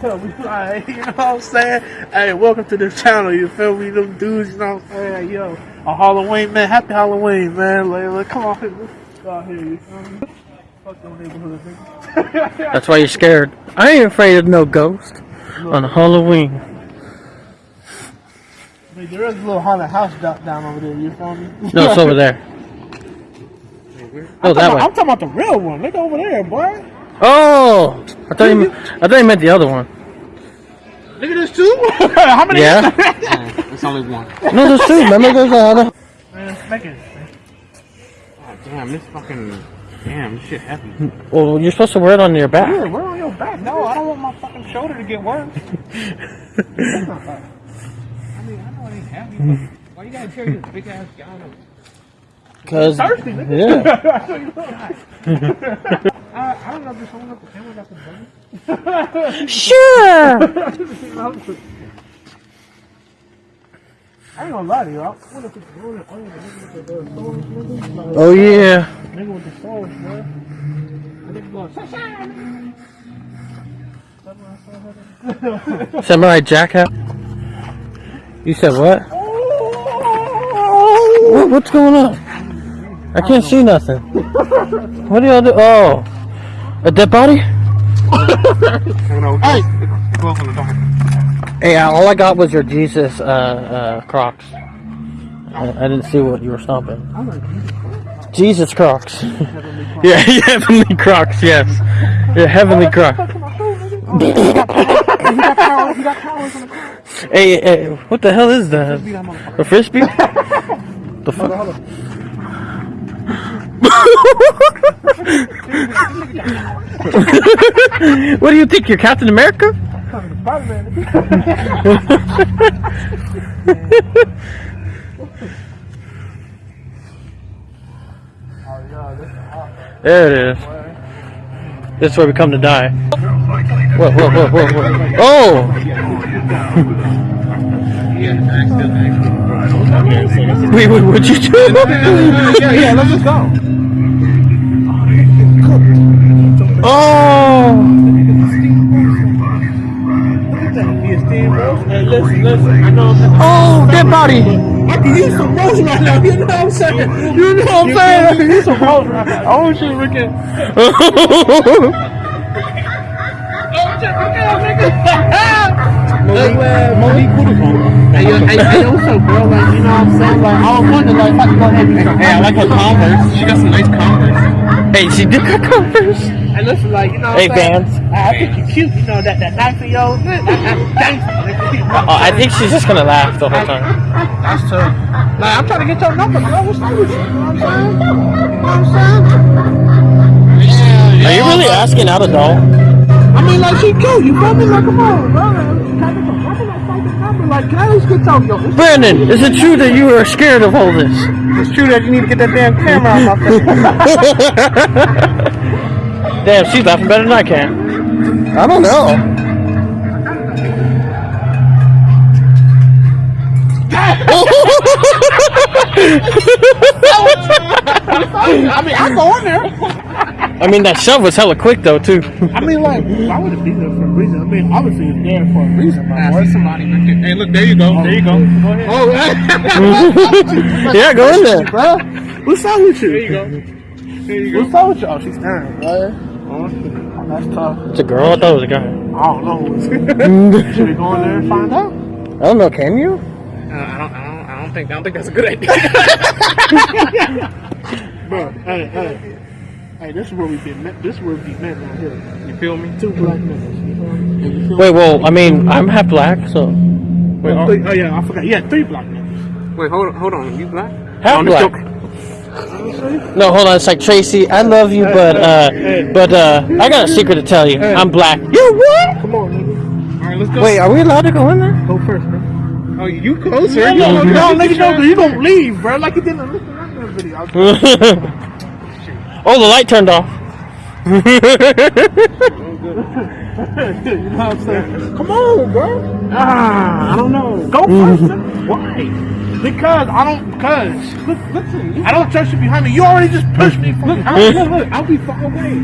Like, you know what I'm saying? Hey, welcome to the channel, you feel me? Them dudes, you know what I'm saying? Yo, a Halloween, man. Happy Halloween, man. Like, come on here. Let's go out here, you feel me? Fuck them neighborhood, nigga. That's why you're scared. I ain't afraid of no ghost on Halloween. Mean, there is a little haunted house down, over there, you feel me? No, it's over there. Oh, I'm, that way. I'm talking about the real one. Look over there, boy. Oh, I thought you. I thought you meant the other one. Look at this too. How many? Yeah. Oh, it's only one. No, there's two. Remember, there's another. Man, make it. God damn, this fucking. Damn, this shit heavy. Well, you're supposed to wear it on your back. Here, we're on your back. No, I don't want my fucking shoulder to get worse. That's not right. I mean, I know it ain't heavy, but why you gotta carry this big ass gallon? Cause Thirsty, nigga. yeah, I you know. I, I don't know if there's someone up the camera got the bunny. sure. I ain't gonna lie to you. I wonder if it's rolling on the nigga with the swords, nigga. Like, Oh yeah. Nigga with the swords, bro. I think going, "Sunshine!" Samurai Jack hat. You said what? Oh! what? What's going on? I can't see nothing. What do y'all do? Oh, a dead body? Hey! Hey, all I got was your Jesus uh, uh, Crocs. I, I didn't see what you were stomping. Jesus Crocs. yeah, heavenly Crocs. Yes, yeah, heavenly Crocs. Hey, hey, what the hell is that? A frisbee? the fuck? what do you think? You're Captain America? There it is. This is where we come to die. Whoa, whoa, whoa, whoa, whoa. Oh! Wait, what'd you do? Yeah, yeah, let's just go. I'm Oh, dead body! I can use some roast right now. You know what I'm saying? You know what I'm saying? I can use some roast right now. Oh, at. Oh, shit, look at. Monique Kudus. Hey, hey, hey, up, bro? Like, you know what I'm saying? Like, I was wondering, like, if I could go ahead and get some. Hey, I like her Converse. She got some nice Converse. hey, she did got Converse. And listen, like, you know what Hey, I'm saying? Vans. I think you're cute, you know, that, that knife of yours. That, that's gangster, nigga. Oh, I think she's just gonna laugh the whole time. That's true. Like, I'm trying to get your number, bro. What's up with you? You know what I'm saying? You know what I'm saying? Are you really asking out a doll? I mean, like, she cute. You feel me? Like, come on, bro. Can I get your number? Like, find your number. Like, can I get yo, Brandon, is it true that you are scared of all this? it's true that you need to get that damn camera out my face. Damn, she's laughing better than I can. I don't know. I mean, I go in there. I mean, that shove was hella quick though, too. I mean, like, why would it be there for a reason? I mean, obviously it's there for a reason, my boy. somebody. Hey, look, there you go. Oh, there you go. Go ahead. Oh, yeah, go in there. bro. What's up with you? there you go. There you go. What's up with you? Oh, she's staring, bro. Oh, that's tough. It's a girl. I thought it was a guy. I don't know. Should we go in there and find out? I don't know. Can you? Uh, I don't. I don't. I don't think. I don't think that's a good idea. Bro, hey, hey. Hey, this is where we've been met. This is where we've been met right here. you feel me? Two black men. You feel me? Wait, well, I mean, I'm half black, so Wait, Oh, three- oh, yeah, I forgot. Yeah, three black men. wait, hold on. Hold on. You black? half I'm black. Joking. No, hold on. It's like Tracy. I love you, but uh, but uh, I got a secret to tell you. I'm black. You what? Come on, nigga. All right, let's go. Wait, are we allowed to go in there? Go first, bro. Oh, you closer. No, You no, closer. no, nigga, no, 'cause you gonna leave, bro. Like you didn't the Mr. that video. I- oh, the light turned off. you know what I'm saying? Come on, bro. Ah, I don't know. Go first. Why? Because I don't. Because Look, listen. I don't trust you behind me. You already just pushed me. From Look, I'll, look, look, I'll be far away.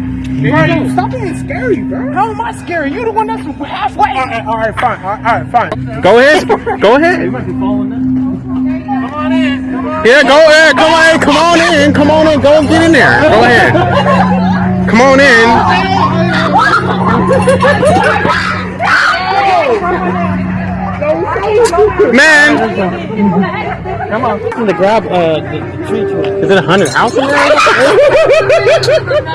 There Right. you go. Stop being scary, bro. How am I scary? You're the one that's halfway. All right, all right, fine. All right, all right fine. Go ahead. Go ahead. You might be falling. Come on in. Come on. Yeah, go ahead. Come on, in. come on in. Come on in. Go get in there. Go ahead. Come on in. Man, Come on. I'm gonna grab uh, the, the tree to Is it a haunted house in there?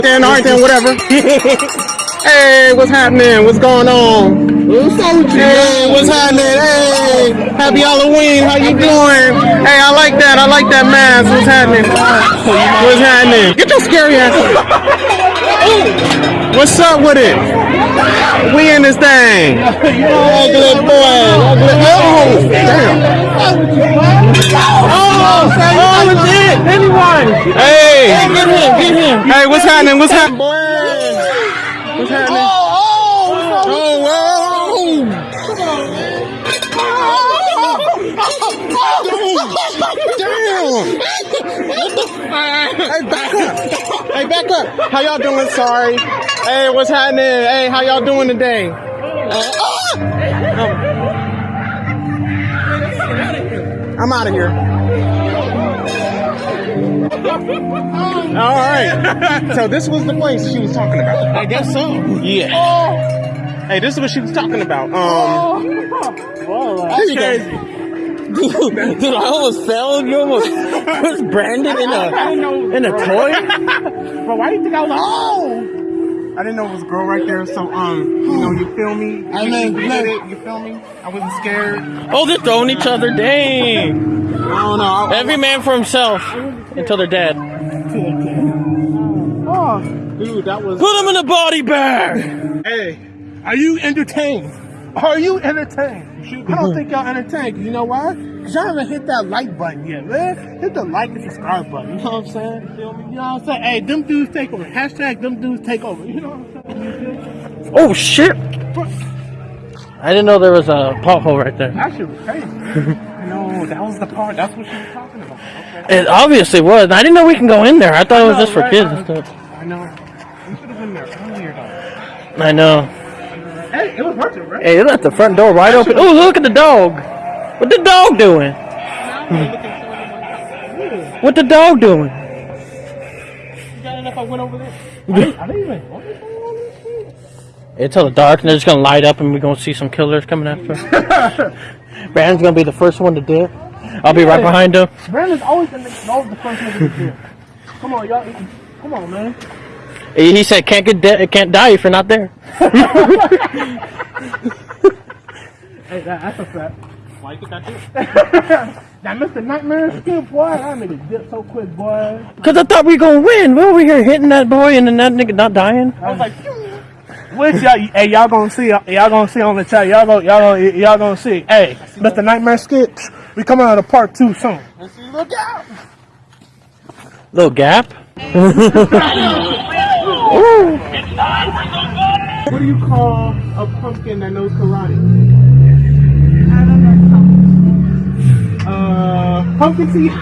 then, all right, then, whatever. hey, what's happening? What's going on? Hey, what's happening? Hey, happy Halloween. How you doing? Hey, I like that. I like that mask. What's happening? What's happening? Get your scary ass. What's up with it? We in this thing. Ugly boy. Ugly. Oh, damn. Oh, oh, legit. Anyone. Hey. Get him. Get him. Hey, what's happening? What's happening? What's happening? Oh, oh. Damn! Hey, back up! Hey, back up! How y'all doing? Sorry. Hey, what's happening? Hey, how y'all doing today? Uh, ah! I'm out of here. All right. So this was the place she was talking about. I guess so. Yeah. Hey, this is what she was talking about. Um. There you go. Dude, dude, I almost fell. You almost was branded in a in a toy. But why do you think I was like, oh? I didn't know it was a girl right there, so um, you know, you feel me? I mean, you look. it, you feel me? I wasn't scared. Oh, they're throwing each other. Dang! I don't know. I, Every man for himself until they're dead. Oh, dude, that was. Put them in a body bag. hey, are you entertained? Are you entertained? I don't mm-hmm. think y'all entertained. You know why? Cause y'all haven't hit that like button yet, man. Hit the like and subscribe button. You know what I'm saying? You know what I'm saying? Hey, them dudes take over. Hashtag them dudes take over. You know what I'm saying? Oh, shit. I didn't know there was a pothole right there. That shit was crazy. No, that was the part. That's what she was talking about. Okay. It obviously was. I didn't know we can go in there. I thought it was just for right? kids and stuff. I know. We should have been there earlier, though. I know. Hey, it was worth it, right? Hey, they left the front door wide open. Oh, look at the dog. What the dog doing? What the dog doing? You got enough? I went over there. I didn't, I didn't even. What is It's all dark and they're just gonna light up and we're gonna see some killers coming after. us. Brandon's gonna be the first one to dip. I'll be right behind him. Brandon's always the, always the first nigga to do. Come on, y'all. Come on, man. He he said can't get de- can't die if you're not there. Hey, that, that's a fact. Why you think I did? That Mr. Nightmare skin, boy, I made it dip so quick, boy. Cause I thought we were gonna win. We're over here hitting that boy and then that nigga not dying. I was like, which y'all, hey, y'all gonna see, uh, y'all gonna see on the chat. Y'all gonna, y'all gonna, y'all gonna see. Hey, Mr. Nightmare skit, we coming out of part two soon. Look out! Little gap. What do you call a pumpkin that knows karate? Uh, pumpkin seed.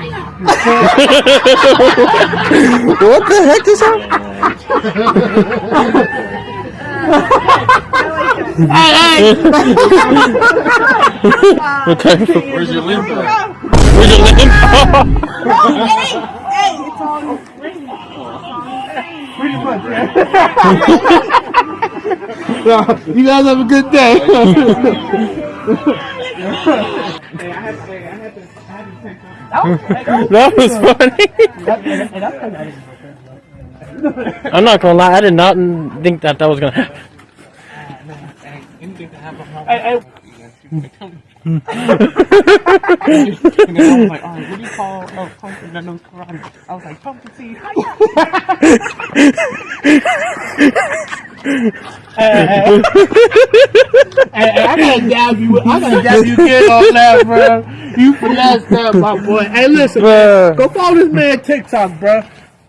What the heck is that? Hey! okay. Where's your limp? Where's your limb? Pretty you guys have a good day. That was funny. I'm not gonna lie, I did not think that that was gonna happen. Anything to happen. hey, hey, Mm. And then I was like, alright, what do you call a pumpkin that knows karate? I was like, pumpkin seed. Hey, hey, I gotta dab you. I gotta dab you kid on that, bro. You finessed that, my boy. Hey, listen, man, go follow this man TikTok, bro.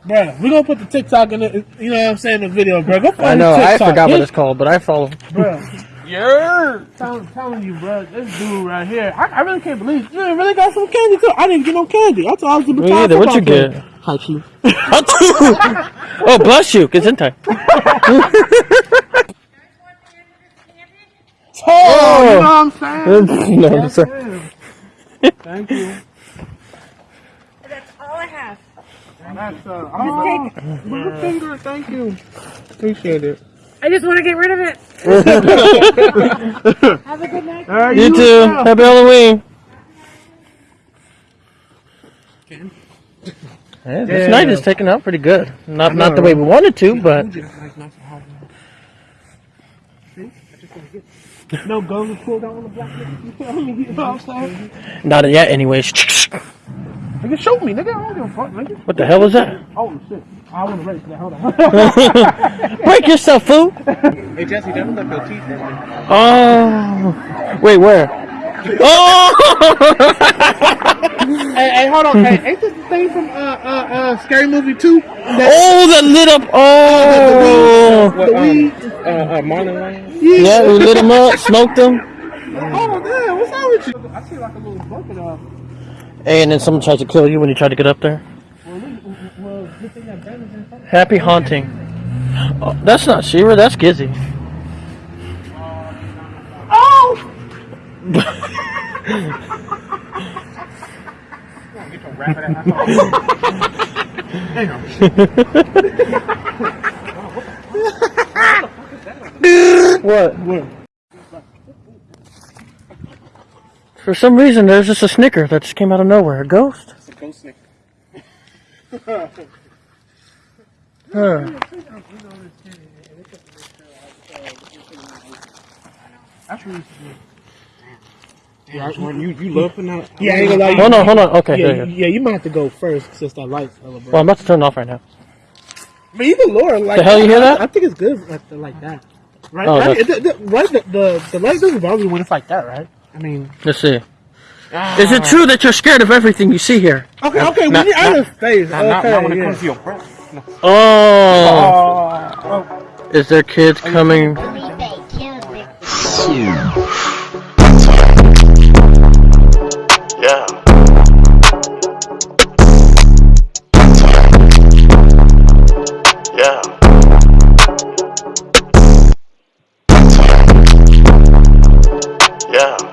Bro, we're gonna put the TikTok in the, you know what I'm saying, the video, bro. Go follow I know, his I forgot what it's called, but I follow. Bro, Yeah. I'm telling you, bro, this dude right here, I, I really can't believe you really got some candy too. I didn't get no candy. I thought I was the Me either. What'd you get? Hi, Chief. oh, bless you. Gesundheit. Oh, you know what I'm saying? no, I'm sorry. Thank you. That's all I have. That's, uh, oh, my finger, thank you. Appreciate it. I just want to get rid of it. Have a good night. All right, You as too. well. Happy Halloween. Yeah, this Yeah. night is taking out pretty good. Not not the way we wanted to, but No guns pulled out on the black man. You know what I'm saying? not yet. Anyways, Nigga, shoot me, nigga. I don't give a fuck, nigga. what the hell was that? Oh, shit. I wasn't ready for. Hold on. Break yourself, fool! Hey Jesse, don't let your teeth. Oh, wait, where? Oh! hey, hey, hold on. Hey, ain't this the thing from uh, uh, uh, Scary Movie 2? oh, that lit up! Oh, What, The um, weed. uh, uh, Marlon Wayans? yeah, we lit him up, smoked him. Oh, damn. What's wrong with you? I see like a little bucket of. Hey, and then someone tries to kill you when you try to get up there. Happy haunting. Oh, that's not Shira, that's Gizzy. Oh! What? For some reason, there's just a snicker that just came out of nowhere. A ghost? It's a ghost snake. Huh. That's really Yeah, when you, you love for now. Yeah, I ain't gonna lie. Hold on, hold on. Okay, Yeah, you, yeah, you might have to go first since that light's hella bright. Well, I'm about to turn it off right now. But even lower, like The hell you hear I, that? I think it's good like, like that. Right? Oh, right? It- the, the- right? The, the the light doesn't bother you when it's like that, right? I mean, Let's see. Ah. Is it true that you're scared of everything you see here? okay, okay. not- when you're out of space, Not, okay, not, not when it yeah. comes to your breath. No. Oh, Oh, is there kids coming? Yeah. Yeah. Yeah. Yeah.